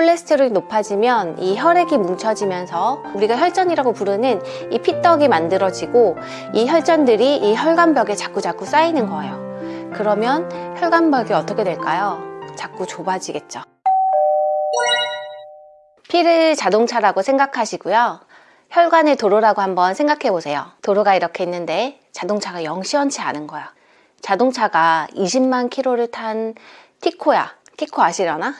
콜레스테롤이 높아지면 이 혈액이 뭉쳐지면서 우리가 혈전이라고 부르는 이 피떡이 만들어지고 이 혈전들이 이 혈관벽에 자꾸자꾸 쌓이는 거예요. 그러면 혈관벽이 어떻게 될까요? 자꾸 좁아지겠죠. 피를 자동차라고 생각하시고요. 혈관의 도로라고 한번 생각해 보세요. 도로가 이렇게 있는데 자동차가 영 시원치 않은 거야. 자동차가 20만 킬로를 탄 티코야. 티코 아시려나?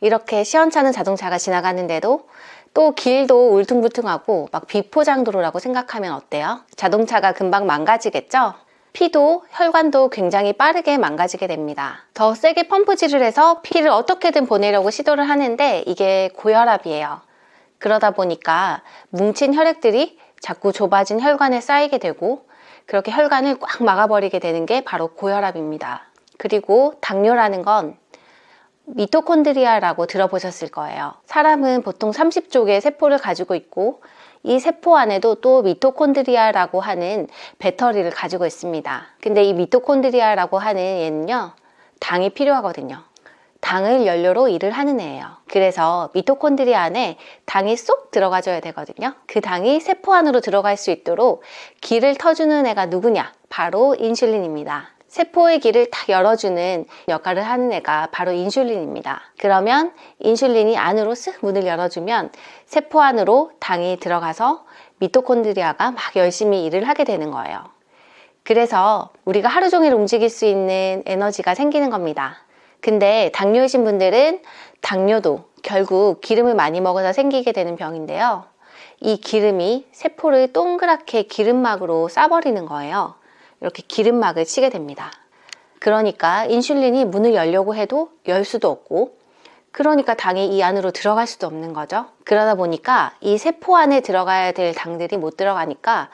이렇게 시원찮은 자동차가 지나가는데도 또 길도 울퉁불퉁하고 막 비포장 도로라고 생각하면 어때요? 자동차가 금방 망가지겠죠? 피도 혈관도 굉장히 빠르게 망가지게 됩니다. 더 세게 펌프질을 해서 피를 어떻게든 보내려고 시도를 하는데 이게 고혈압이에요. 그러다 보니까 뭉친 혈액들이 자꾸 좁아진 혈관에 쌓이게 되고 그렇게 혈관을 꽉 막아버리게 되는 게 바로 고혈압입니다. 그리고 당뇨라는 건 미토콘드리아라고 들어보셨을 거예요. 사람은 보통 30쪽의 세포를 가지고 있고 이 세포 안에도 또 미토콘드리아라고 하는 배터리를 가지고 있습니다. 근데 이 미토콘드리아라고 하는 얘는요, 당이 필요하거든요. 당을 연료로 일을 하는 애예요. 그래서 미토콘드리아 안에 당이 쏙 들어가줘야 되거든요. 그 당이 세포 안으로 들어갈 수 있도록 길을 터주는 애가 누구냐? 바로 인슐린입니다. 세포의 길을 탁 열어주는 역할을 하는 애가 바로 인슐린입니다. 그러면 인슐린이 안으로 쓱 문을 열어주면 세포 안으로 당이 들어가서 미토콘드리아가 막 열심히 일을 하게 되는 거예요. 그래서 우리가 하루 종일 움직일 수 있는 에너지가 생기는 겁니다. 근데 당뇨이신 분들은 당뇨도 결국 기름을 많이 먹어서 생기게 되는 병인데요. 이 기름이 세포를 동그랗게 기름막으로 싸버리는 거예요. 이렇게 기름막을 치게 됩니다. 그러니까 인슐린이 문을 열려고 해도 열 수도 없고 그러니까 당이 이 안으로 들어갈 수도 없는 거죠. 그러다 보니까 이 세포 안에 들어가야 될 당들이 못 들어가니까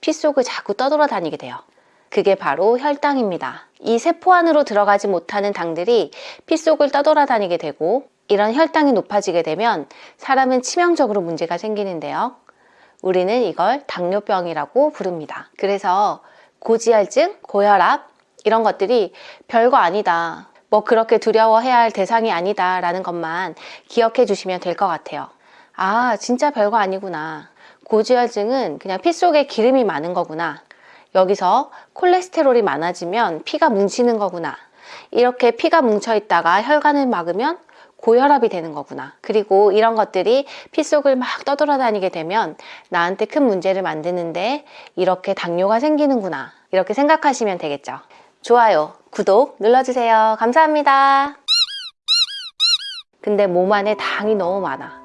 피 속을 자꾸 떠돌아다니게 돼요. 그게 바로 혈당입니다. 이 세포 안으로 들어가지 못하는 당들이 피 속을 떠돌아다니게 되고 이런 혈당이 높아지게 되면 사람은 치명적으로 문제가 생기는데요. 우리는 이걸 당뇨병이라고 부릅니다. 그래서 고지혈증, 고혈압 이런 것들이 별거 아니다. 뭐 그렇게 두려워해야 할 대상이 아니다 라는 것만 기억해 주시면 될 것 같아요. 아 진짜 별거 아니구나. 고지혈증은 그냥 피 속에 기름이 많은 거구나. 여기서 콜레스테롤이 많아지면 피가 뭉치는 거구나. 이렇게 피가 뭉쳐 있다가 혈관을 막으면 고혈압이 되는 거구나. 그리고 이런 것들이 피 속을 막 떠돌아다니게 되면 나한테 큰 문제를 만드는데 이렇게 당뇨가 생기는구나. 이렇게 생각하시면 되겠죠. 좋아요, 구독 눌러주세요. 감사합니다. 근데 몸 안에 당이 너무 많아.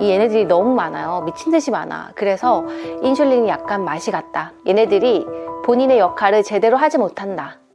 이 얘네들이 너무 많아요. 미친 듯이 많아. 그래서 인슐린이 약간 맛이 갔다. 얘네들이 본인의 역할을 제대로 하지 못한다.